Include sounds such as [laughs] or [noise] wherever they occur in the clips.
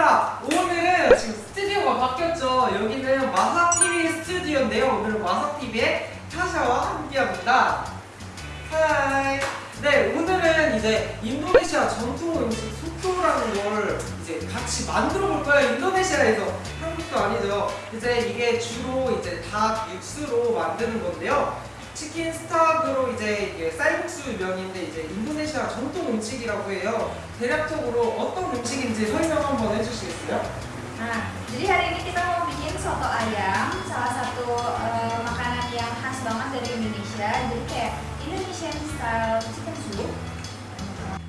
얘들아 오늘은 지금 스튜디오가 바뀌었죠? 여기는 마사TV 스튜디오인데요. 오늘은 마사TV의 타샤와 함께합니다. Hi. 네 오늘은 이제 인도네시아 전통 음식 soto라는 걸 이제 같이 만들어 볼 거예요. 인도네시아에서. 한국도 아니죠. 이제 이게 주로 이제 닭 육수로 만드는 건데요. chicken stock으로 이제 쌀국수 면인데 이제 인도네시아 전통 음식이라고 해요. 대략적으로 어떤 음식인지 설명 한번 해주시겠어요? Nah, jadi hari ini kita mau bikin soto ayam, salah satu eh, makanan yang khas banget dari Indonesia. Jadi kayak Indonesian style chicken soup.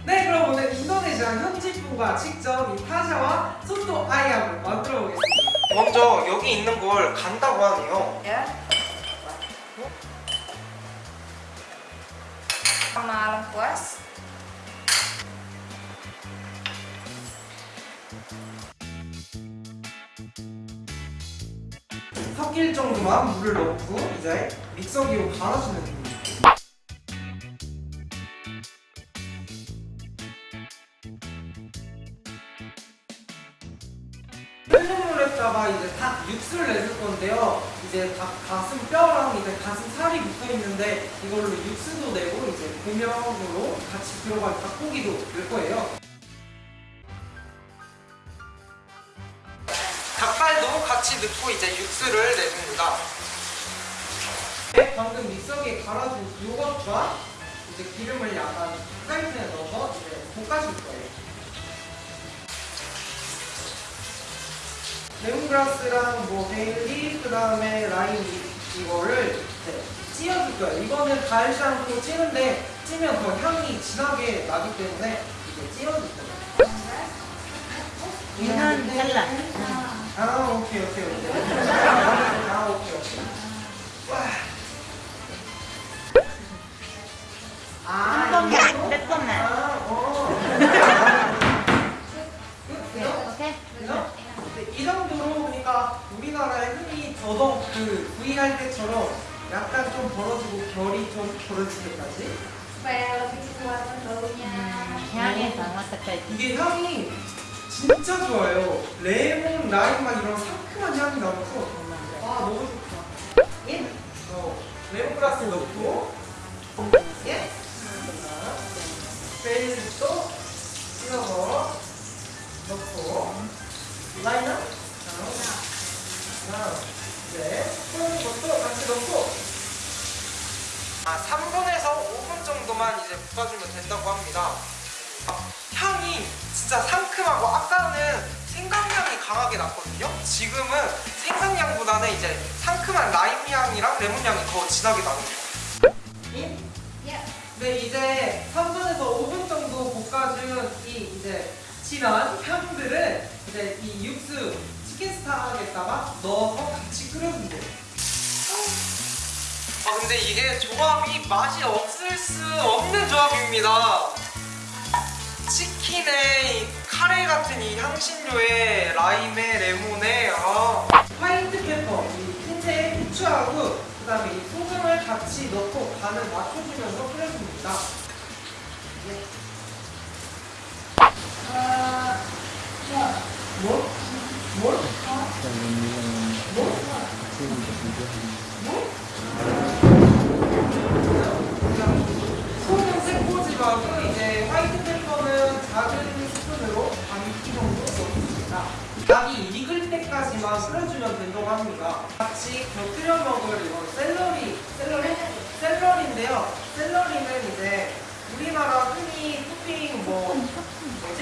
네, 그럼 오늘 인도네시아 현지 분과 직접 이 타샤와 소토 아이암을 만들어 보겠습니다. 먼저 여기 있는 걸 간다고 하네요. Ya. Sama lengkuas. 섞일 정도만 물을 넣고 이제 믹서기로 갈아주면 됩니다. 끓는 물에다가 이제 닭 육수를 내줄 건데요. 이제 닭 가슴 뼈랑 이제 가슴 살이 붙어 있는데 이걸로 육수도 내고 이제 고명으로 같이 들어간 닭고기도 넣을 거예요. 같이 넣고 이제 육수를 내줍니다. 네, 방금 믹서기에 갈아준 요것과 이제 기름을 약간 프라이팬에 넣어서 이제 볶아줄 거예요. 레몬그라스랑 뭐 베일리 그 다음에 라임 이- 이거를 찌어줄 거예요. 이거는 달지 않고 찌는데 찌면 더 향이 진하게 나기 때문에 오케이? 그죠? 네, 이 정도로 그러니까 우리나라에 흔히 더덕 그 구이 할 때처럼 약간 좀 벌어지고 결이 좀 벌어질 때까지. 향이 강화까지. 이게 향이 진짜 좋아요 레몬, 라임 막 이런 상큼한 향이 나면서 아 너무 좋다 예? 어, 레몬그라스 넣고 예? 베이스도 찍어서 넣고 라인은 자, 네, 푸는 것도 같이 넣고. 아, 3분에서 5분 정도만 이제 볶아주면 된다고 합니다. 아, 향이 진짜 상큼하고 아까는 생강향이 강하게 났거든요? 지금은 생강향보다는 이제 상큼한 라임 향이랑 레몬 향이 더 진하게 나옵니다 Ya. 네 이제 3분에서 5분 정도 볶아준 이 이제 진한 향들을 이제 이 육수 치킨 스타에다가 넣어서 같이 돼요. 아 근데 이게 조합이 맛이 없을 수 없는 조합입니다. 치킨에 이 카레 같은 이 향신료에 라임에 레몬에 아. 화이트 페퍼, 이 흰색 후추하고 그 다음에 이 소금을 같이 넣고 간을 맞춰주면서 끓여줍니다. 작은 스푼으로 반끼 정도 넣습니다. 닭이 익을 때까지만 끓여주면 된다고 합니다. 같이 곁들여 먹을 이건 샐러리, 샐러리? 샐러리인데요. 샐러리는 이제 우리나라 흔히 토핑 뭐 뭐지?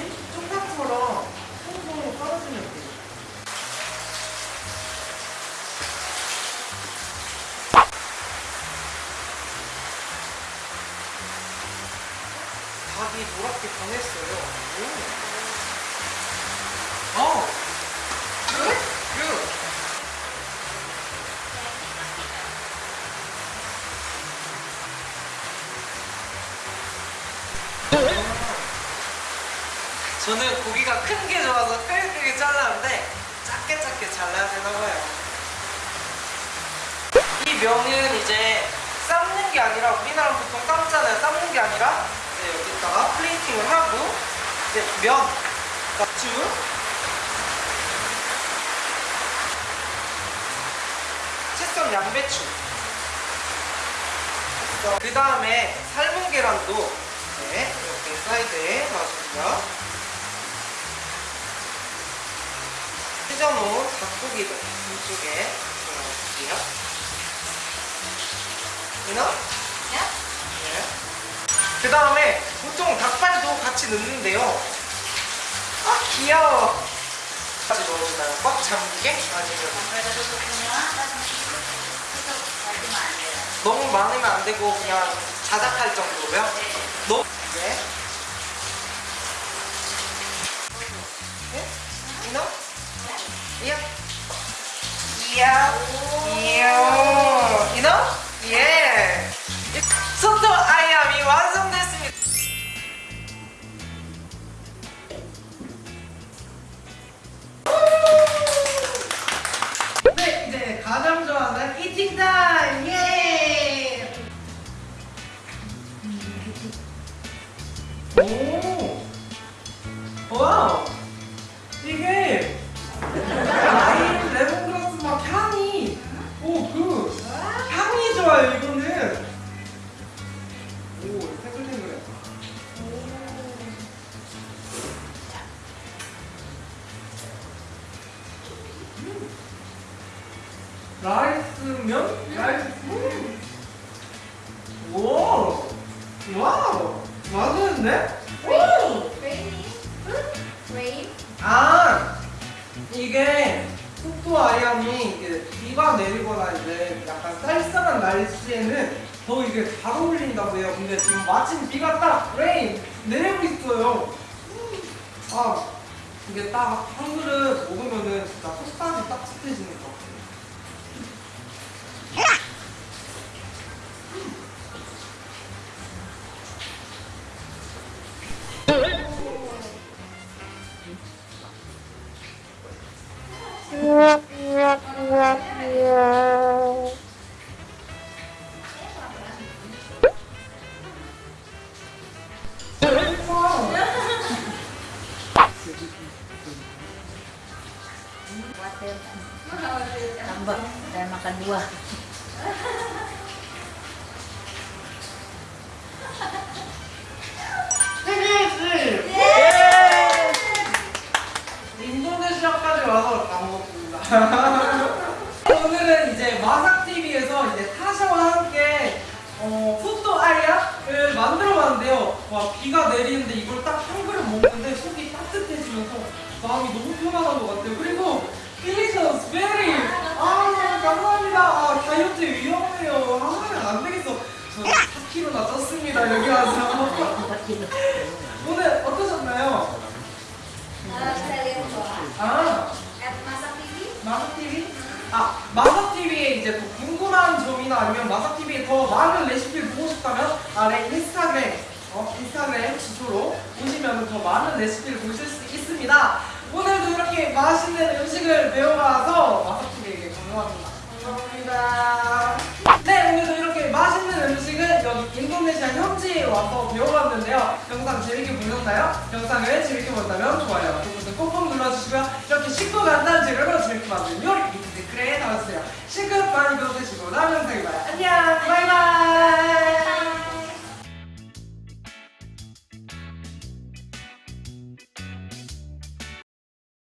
저는 고기가 큰 게 좋아서 크게 잘랐는데 작게 작게 잘라야 되나 봐요. 이 면은 이제 삶는 게 아니라 우리나라 보통 삶잖아요. 삶는 게 아니라 이제 여기다가 플레이팅을 하고 이제 면, 맥주 채썬 양배추. 그 다음에 삶은 계란도 네, 이렇게 사이드에 넣어주고요. 찢어놓은 닭고기도 이쪽에 넣어줄게요. 이나? 네. 그 다음에 보통 닭발도 같이 넣는데요. 아 귀여워. 같이 넣어주나요? 꽉 잠기게? 아니면 너무 많으면 안 되고 그냥 자작할 정도로요? 너무 네. 네? 이나? 이야. 이야. 이야. 이나? 예. 소 rice면? Rice. 음. 오! Wow! 맛있는데? 오! Rain. 아! 이게 soto ayam이 이게 비가 내리거나 이제 약간 쌀쌀한 날씨에는 더 이게 잘 어울린다고 해요. 근데 지금 마침 비가 딱 rain 내리고 있어요. 아, 이게 딱 한 그릇 먹으면은 진짜 속까지 따뜻해지는 것 같아요. Tambah. Dan makan buah. 와, 비가 내리는데 이걸 딱 한 그릇 먹는데 속이 따뜻해지면서 마음이 너무 편안한 것 같아요. 그리고 delicious, very! 아, 감사합니다. 아, 다이어트 위험해요. 아, 안 되겠어. 저 4kg나 쪘습니다, 여기 와서. [laughs] 오늘 어떠셨나요? 아, At Masak TV. 마삭TV? 아, 이제 더 궁금한 점이나 아니면 마삭TV에 더 많은 레시피를 보고 싶다면 아래 인스타그램, 어, 인스타그램 지도로 오시면 더 많은 레시피를 보실 수 있습니다. 오늘도 이렇게 맛있는 음식을 배워가서 마삭TV에게 감사합니다. 감사합니다. 네, 오늘도 이렇게 맛있는 음식을 여기 인도네시아 현지에 와서 배워봤는데요. 영상 재밌게 보셨나요? 영상을 재밌게 보셨다면 좋아요, 구독 꼭꼭 눌러주시고요. 이렇게 쉽고 간단한 재료로 재밌게 만든 요리 댓글에 달아주세요. 시급 많이 배워주시고 다음 영상에